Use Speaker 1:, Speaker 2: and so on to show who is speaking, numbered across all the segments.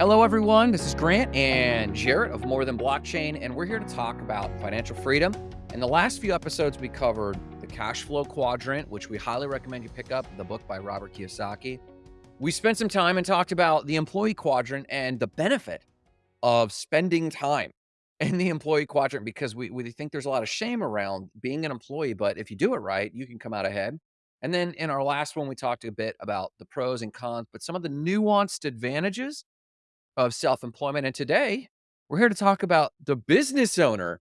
Speaker 1: Hello, everyone. This is Grant and Jarrett of More Than Blockchain, and we're here to talk about financial freedom. In the last few episodes, we covered the cash flow quadrant, which we highly recommend you pick up the book by Robert Kiyosaki. We spent some time and talked about the employee quadrant and the benefit of spending time in the employee quadrant because we, we think there's a lot of shame around being an employee, but if you do it right, you can come out ahead. And then in our last one, we talked a bit about the pros and cons, but some of the nuanced advantages of self-employment. And today we're here to talk about the business owner.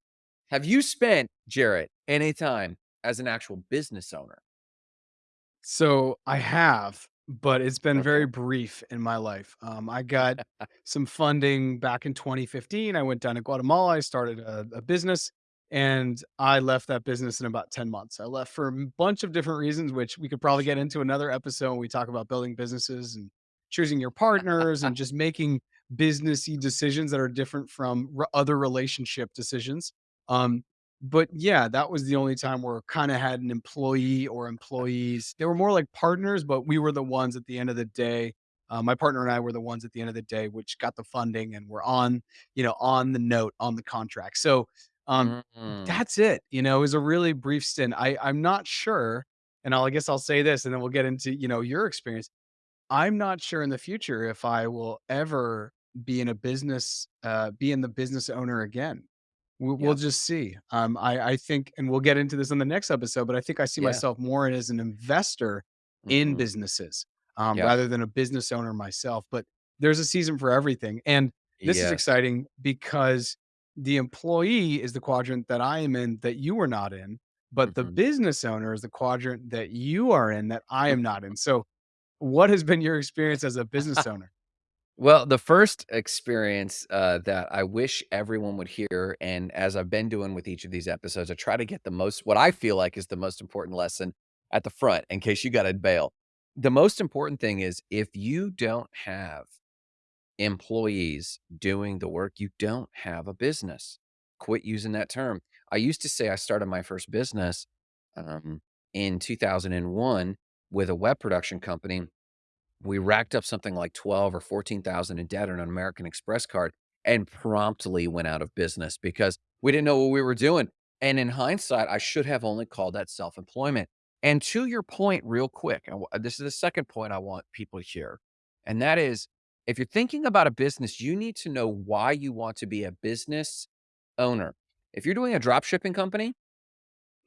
Speaker 1: Have you spent, Jarrett, any time as an actual business owner?
Speaker 2: So I have, but it's been
Speaker 1: Okay.
Speaker 2: very brief in my life. Um, I got some funding back in 2015. I went down to Guatemala. I started a, a business and I left that business in about 10 months. I left for a bunch of different reasons, which we could probably get into another episode when we talk about building businesses and choosing your partners and just making businessy decisions that are different from r- other relationship decisions. Um, but yeah, that was the only time where kinda had an employee or employees. They were more like partners, but we were the ones at the end of the day. Uh, my partner and I were the ones at the end of the day, which got the funding and were on, you know, on the note, on the contract. So, um,
Speaker 1: Mm,
Speaker 2: that's it, you know, it was a really brief stint. I I'm not sure, and I'll I guess I'll say this, and then we'll get into, you know, your experience. I'm not sure in the future if I will ever be in a business, uh, be in the business owner again. We'll we'll just see. Um, I I think and we'll get into this on the next episode, but I think I see
Speaker 1: Yeah.
Speaker 2: myself more as an investor in
Speaker 1: hmm
Speaker 2: businesses, um,
Speaker 1: Yeah.
Speaker 2: rather than a business owner myself, but there's a season for everything, and this is exciting because the employee is the quadrant that I am in that you are not in, but the
Speaker 1: hmm
Speaker 2: business owner is the quadrant that you are in that I am not in. So, what has been your experience as a business owner?
Speaker 1: Well, the first experience uh, that I wish everyone would hear, and as I've been doing with each of these episodes, I try to get the most, what I feel like is the most important lesson at the front in case you got to bail. The most important thing is if you don't have employees doing the work, you don't have a business. Quit using that term. I used to say I started my first business um, in 2001 with a web production company. We racked up something like 12 or 14,000 in debt on an American Express card and promptly went out of business because we didn't know what we were doing. And in hindsight, I should have only called that self-employment. And to your point, real quick, uh, this is the second point I want people to hear, and that is if you're thinking about a business, you need to know why you want to be a business owner. If you're doing a drop shipping company,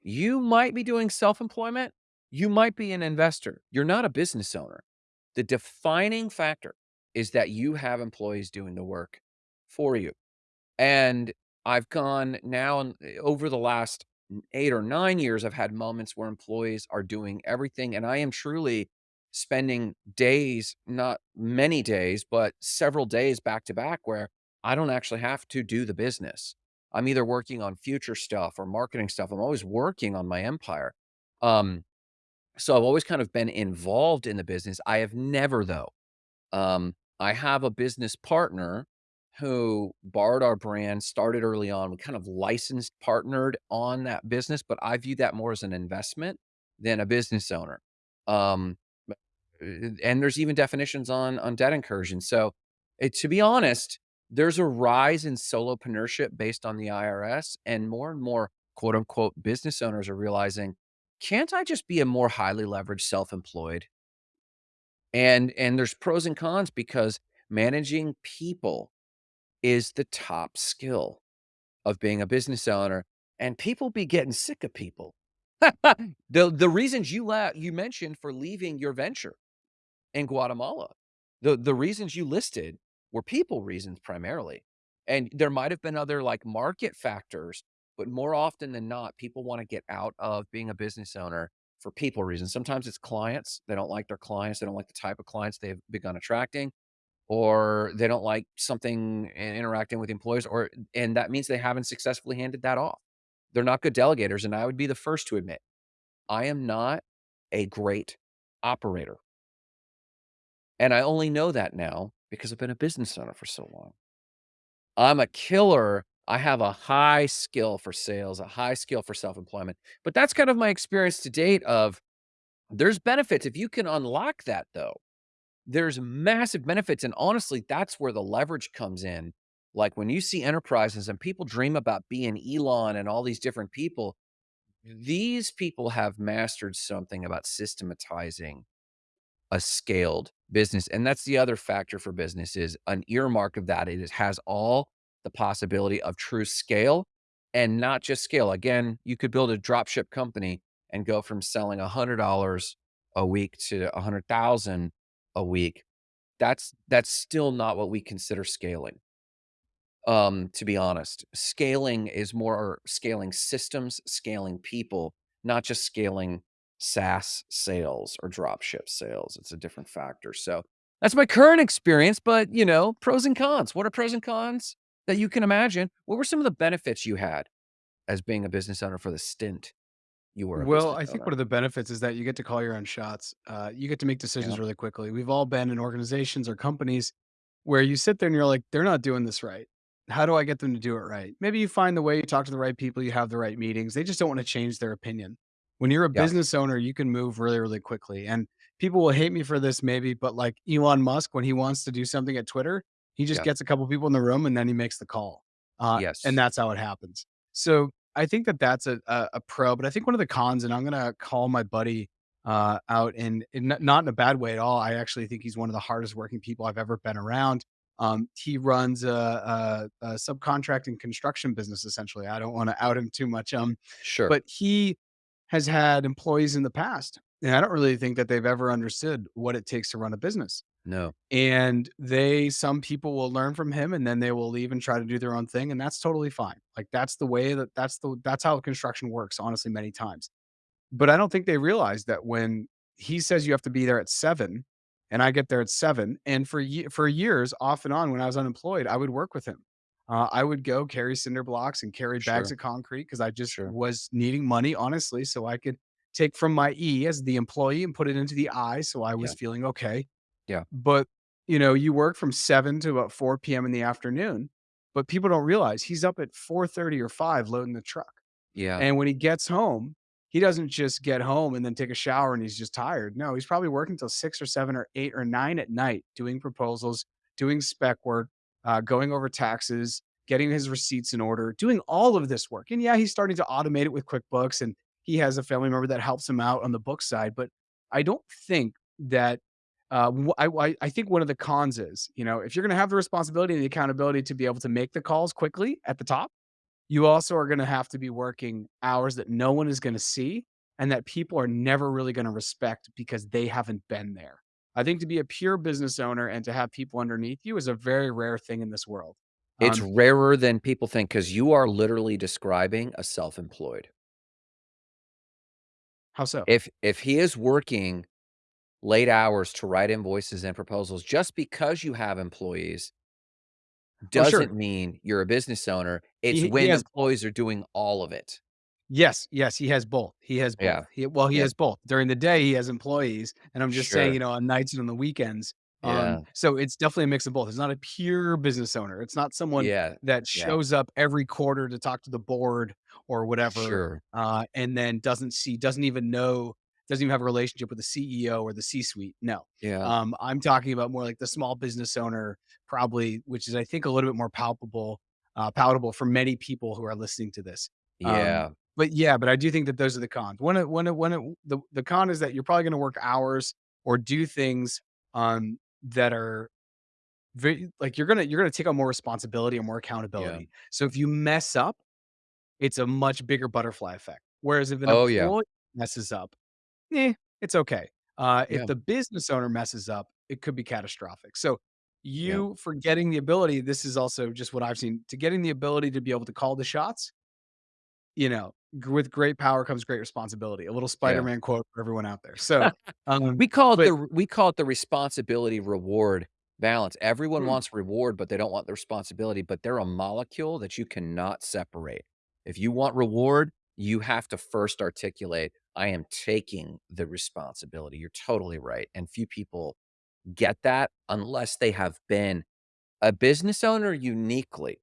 Speaker 1: you might be doing self-employment. You might be an investor. You're not a business owner. The defining factor is that you have employees doing the work for you. And I've gone now eh, over the last 8 or 9 years, I've had moments where employees are doing everything, and I am truly spending days, not many days, but several days back to back where I don't actually have to do the business. I'm either working on future stuff or marketing stuff. I'm always working on my empire. Um, so I've always kind of been involved in the business. I have never, though, um, I have a business partner who borrowed our brand, started early on. We kind of licensed, partnered on that business, but I view that more as an investment than a business owner. Um, uh, and there's even definitions on on debt incursion. So, eh, to be honest, there's a rise in solopreneurship based on the IRS, and more and more quote unquote business owners are realizing, can't I just be a more highly leveraged self-employed? And and there's pros and cons because managing people is the top skill of being a business owner, and people be getting sick of people. The the reasons you la you mentioned for leaving your venture in Guatemala, the the reasons you listed were people reasons primarily. And there might have been other, like, market factors, but more often than not, people wanna get out of being a business owner for people reasons. Sometimes it's clients, they don't like their clients, they don't like the type of clients they've begun attracting, or they don't like something in interacting with employees, or and that means they haven't successfully handed that off. They're not good delegators, and I would be the first to admit, I am not a great operator. And I only know that now because I've been a business owner for so long. I'm a killer. I have a high skill for sales, a high skill for self-employment. But that's kind of my experience to date of there's benefits if you can unlock that though. There's massive benefits, and honestly, that's where the leverage comes in. Like, when you see enterprises and people dream about being Elon and all these different people, these people have mastered something about systematizing a scaled business, and that's the other factor for business is an earmark of that. It has all the possibility of true scale and not just scale. Again, you could build a drop ship company and go from selling $100 a week to 100,000 a week. That's that's still not what we consider scaling. Um, to be honest, scaling is more scaling systems, scaling people, not just scaling SaaS sales or drop ship sales. It's a different factor. So that's my current experience, but you know, pros and cons. What are pros and cons that you can imagine? What were some of the benefits you had as being a business owner for the stint you were
Speaker 2: Well, I think one of the benefits is that you get to call your own shots. Uh, you get to make
Speaker 1: Yeah.
Speaker 2: decisions really quickly. We've all been in organizations or companies where you sit there and you're like, they're not doing this right. How do I get them to do it right? Maybe you find the way, you talk to the right people, you have the right meetings. They just don't want to change their opinion. When you're a
Speaker 1: Yeah.
Speaker 2: business owner, you can move really, really quickly. And people will hate me for this, maybe, but like Elon Musk, when he wants to do something at Twitter, he just
Speaker 1: Yeah.
Speaker 2: gets a couple people in the room and then he makes the call. Uh, and that's how it happens. So I think that that's a, a a pro, but I think one of the cons, and I'm gonna call my buddy uh, out in, in not in a bad way at all. I actually think he's one of the hardest working people I've ever been around. Um, he runs a, a, a subcontracting construction business. Essentially, I don't want to out him too much. Um,
Speaker 1: Sure.
Speaker 2: but he has had employees in the past, and I don't really think that they've ever understood what it takes to run a business.
Speaker 1: No.
Speaker 2: And they some people will learn from him and then they will leave and try to do their own thing, and that's totally fine. Like, that's the way that that's the that's how construction works, honestly, many times. But I don't think they realize that when he says you have to be there at 7 and I get there at 7, and for for years, off and on, when I was unemployed, I would work with him. Uh, I would go carry cinder blocks and carry bags
Speaker 1: Sure.
Speaker 2: of concrete because I just
Speaker 1: Sure.
Speaker 2: was needing money, honestly, so I could take from my E as the employee and put it into the I, so I was
Speaker 1: Yeah.
Speaker 2: feeling okay.
Speaker 1: Yeah.
Speaker 2: But, you know, you work from 7 to about 4 PM in the afternoon, but people don't realize he's up at 4:30 or 5 loading the truck.
Speaker 1: Yeah.
Speaker 2: And when he gets home, he doesn't just get home and then take a shower and he's just tired. No, he's probably working till 6 or 7 or 8 or 9 at night doing proposals, doing spec work, uh, going over taxes, getting his receipts in order, doing all of this work. And yeah, he's starting to automate it with QuickBooks and he has a family member that helps him out on the book side. But I don't think that uh, I, I I think one of the cons is, you know, if you're going to have the responsibility and the accountability to be able to make the calls quickly at the top, you also are gonna have to be working hours that no one is gonna see and that people are never really gonna respect because they haven't been there. I think to be a pure business owner and to have people underneath you is a very rare thing in this world.
Speaker 1: It's
Speaker 2: Um,
Speaker 1: rarer than people think because you are literally describing a self-employed.
Speaker 2: how so?
Speaker 1: If if he is working late hours to write invoices and proposals just because you have employees
Speaker 2: Oh, sure.
Speaker 1: doesn't mean you're a business owner. It's
Speaker 2: He he
Speaker 1: when
Speaker 2: has
Speaker 1: employees are doing all of it.
Speaker 2: Yes, yes, he has both. He has both.
Speaker 1: Yeah.
Speaker 2: He well, he
Speaker 1: Yeah.
Speaker 2: has both. During the day, he has employees, and I'm just saying, you know, on nights and on the weekends. Um, so it's definitely a mix of both. It's not a pure business owner. It's not someone
Speaker 1: Yeah.
Speaker 2: that
Speaker 1: Yeah.
Speaker 2: shows up every quarter to talk to the board or whatever,
Speaker 1: Sure.
Speaker 2: uh, and then doesn't see, doesn't even know, doesn't even have a relationship with the CEO or the C-suite. No,
Speaker 1: Yeah.
Speaker 2: um, I'm talking about more like the small business owner, probably, which is I think a little bit more palpable, uh, palatable for many people who are listening to this. Um,
Speaker 1: Yeah.
Speaker 2: but yeah, but I do think that those are the cons. When it when it when it the the con is that you're probably gonna work hours or do things, um, that are very like, you're gonna you're gonna take on more responsibility and more
Speaker 1: Yeah.
Speaker 2: accountability. So if you mess up, it's a much bigger butterfly effect. Whereas if an
Speaker 1: Oh, yeah.
Speaker 2: employee messes up, eh, it's okay. Uh, if
Speaker 1: Yeah.
Speaker 2: the business owner messes up, it could be catastrophic. So
Speaker 1: Yeah.
Speaker 2: you for getting the ability this is also just what I've seen, to getting the ability to be able to call the shots you know, g with great power comes great responsibility. A little
Speaker 1: Yeah.
Speaker 2: Spider-Man quote for everyone out there. So, um,
Speaker 1: We call it
Speaker 2: but
Speaker 1: the we call it the responsibility reward balance. Everyone
Speaker 2: mm,
Speaker 1: wants reward, but they don't want the responsibility, but they're a molecule that you cannot separate. If you want reward, you have to first articulate, "I am taking the responsibility." You're totally right, and few people get that unless they have been a business owner uniquely,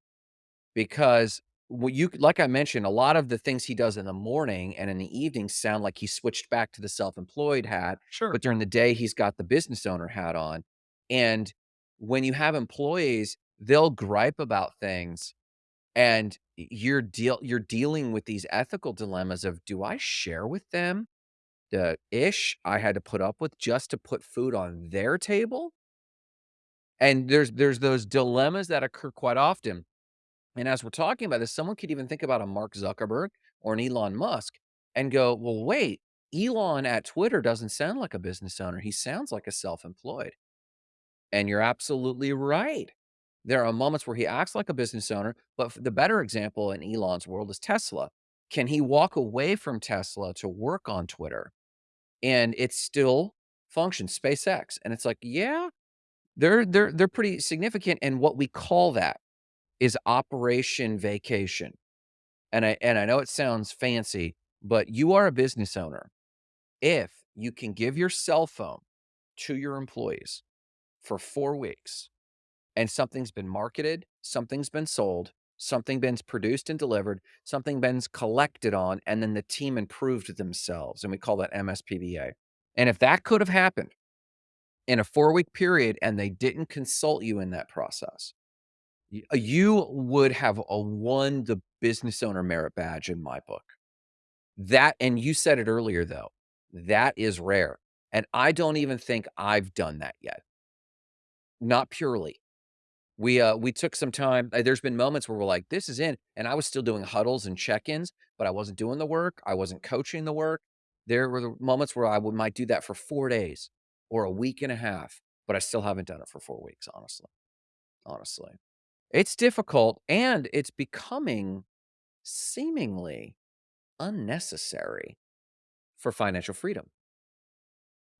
Speaker 1: because Well, you like I mentioned, a lot of the things he does in the morning and in the evening sound like he switched back to the self-employed hat,
Speaker 2: Sure.
Speaker 1: but during the day, he's got the business owner hat on. And when you have employees, they'll gripe about things, and you're deal you're dealing with these ethical dilemmas of, "Do I share with them the ish I had to put up with just to put food on their table?" And there's there's those dilemmas that occur quite often. And as we're talking about this, someone could even think about a Mark Zuckerberg or an Elon Musk and go, "Well, wait, Elon at Twitter doesn't sound like a business owner. He sounds like a self-employed." And you're absolutely right. There are moments where he acts like a business owner, but the better example in Elon's world is Tesla. Can he walk away from Tesla to work on Twitter? And it still functions, SpaceX. And it's like, yeah, they're they're they're pretty significant, and what we call that is Operation Vacation. And I and I know it sounds fancy, but you are a business owner if you can give your cell phone to your employees for 4 weeks and something's been marketed, something's been sold, something been produced and delivered, something been collected on, and then the team improved themselves, and we call that MSPBA. And if that could have happened in a 4-week period and they didn't consult you in that process, uh, you would have, uh, won the business owner merit badge in my book. That and you said it earlier, though, that is rare, and I don't even think I've done that yet. Not purely. We, uh, we took some time uh, there's been moments where we're like, "This is in," and I was still doing huddles and check-ins, but I wasn't doing the work, I wasn't coaching the work. There were the moments where I would might do that for 4 days or a week and a half, but I still haven't done it for 4 weeks, honestly. Honestly. It's difficult, and it's becoming seemingly unnecessary for financial freedom.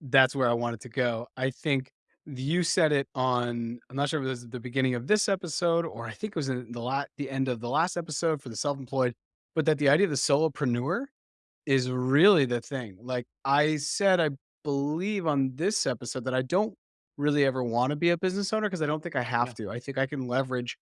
Speaker 2: That's where I wanted to go. I think you said it on I'm not sure if it was at the beginning of this episode or I think it was in the la the end of the last episode for the self-employed, but that the idea of the solopreneur is really the thing. Like I said, I believe on this episode that I don't really ever wanna be a business owner because I don't think I have
Speaker 1: Yeah.
Speaker 2: to. I think I can leverage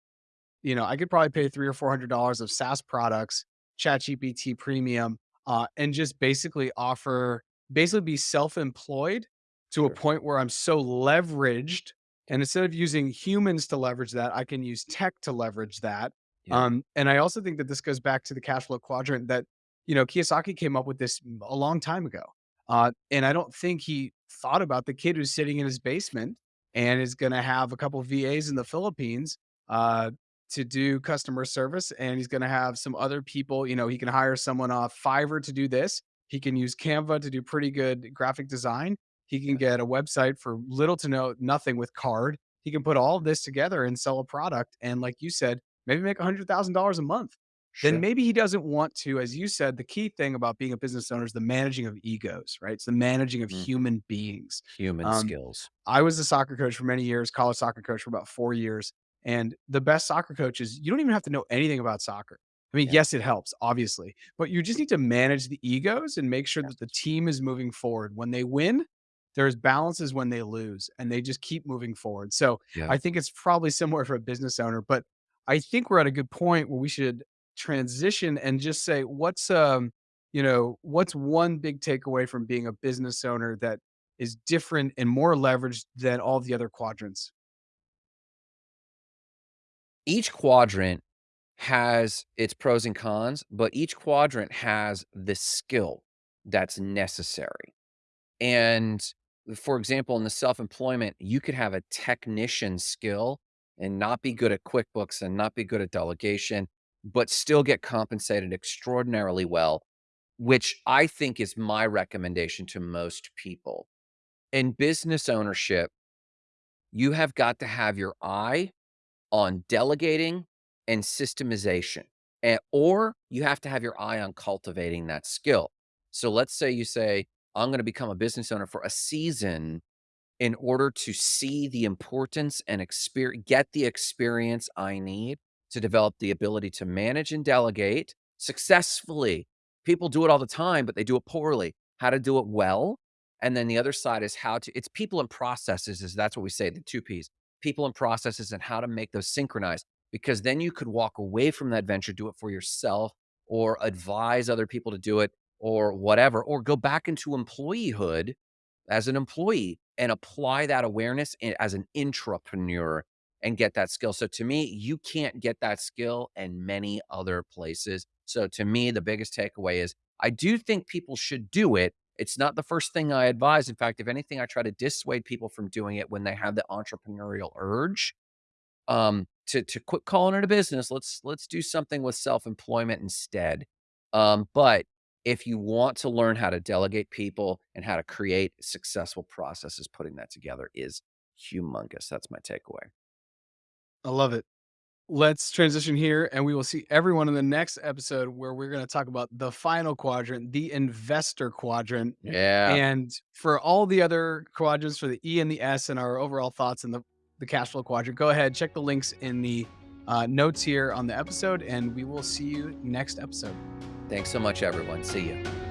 Speaker 2: you know, I could probably pay 3 or $400 of SaaS products, ChatGPT Premium, uh, and just basically offer basically be self-employed to a point where I'm so leveraged, and instead of using humans to leverage that, I can use tech to leverage that.
Speaker 1: Yep.
Speaker 2: Um, and I also think that this goes back to the cash flow quadrant that, you know, Kiyosaki came up with this a long time ago. Uh, and I don't think he thought about the kid who's sitting in his basement and is gonna have a couple VAs in the Philippines, uh, to do customer service, and he's gonna have some other people, you know, he can hire someone off Fiverr to do this. He can use Canva to do pretty good graphic design. He can get a website for little to no nothing with Carrd. He can put all of this together and sell a product, and like you said, maybe make $100,000 a month. Then maybe he doesn't want to, as you said, the key thing about being a business owner is the managing of egos, right? It's the managing of
Speaker 1: Mhm.
Speaker 2: human beings.
Speaker 1: Human
Speaker 2: Um,
Speaker 1: skills.
Speaker 2: I was a soccer coach for many years, college soccer coach for about 4 years, and the best soccer coaches, you don't even have to know anything about soccer. I mean,
Speaker 1: Yeah.
Speaker 2: yes, it helps, obviously, but you just need to manage the egos and make sure that the team is moving forward. When they win, there's balances when they lose, and they just keep moving forward. So,
Speaker 1: Yeah.
Speaker 2: I think it's probably similar for a business owner, but I think we're at a good point where we should transition and just say, what's, um, you know, what's one big takeaway from being a business owner that is different and more leveraged than all the other quadrants?
Speaker 1: Each quadrant has its pros and cons, but each quadrant has the skill that's necessary. And, for example, in the self-employment, you could have a technician skill and not be good at QuickBooks and not be good at delegation, but still get compensated extraordinarily well, which I think is my recommendation to most people. In business ownership you have got to have your eye on delegating and systemization, eh, or you have to have your eye on cultivating that skill. So let's say you say, "I'm gonna become a business owner for a season in order to see the importance and exper get the experience I need to develop the ability to manage and delegate successfully." People do it all the time, but they do it poorly. How to do it well, and then the other side is how to it's people and processes is that's what we say, the 2 Ps. People and processes and how to make those synchronize. because then you could walk away from that venture, do it for yourself, or advise other people to do it, or whatever, or go back into employeehood as an employee and apply that awareness as an intrapreneur and get that skill. So to me, you can't get that skill in many other places. So to me, the biggest takeaway is I do think people should do it. It's not the first thing I advise. In fact, if anything, I try to dissuade people from doing it when they have the entrepreneurial urge um, to to quit calling it a business. Let's let's do something with self-employment instead. Um, but if you want to learn how to delegate people and how to create successful processes, putting that together is humongous. That's my takeaway.
Speaker 2: I love it. Let's transition here and we will see everyone in the next episode where we're going to talk about the final quadrant, the investor quadrant.
Speaker 1: Yeah.
Speaker 2: And for all the other quadrants for the E and the S and our overall thoughts in the, the cash flow quadrant, go ahead, check the links in the uh, notes here on the episode, and we will see you next episode.
Speaker 1: Thanks so much, everyone. See you.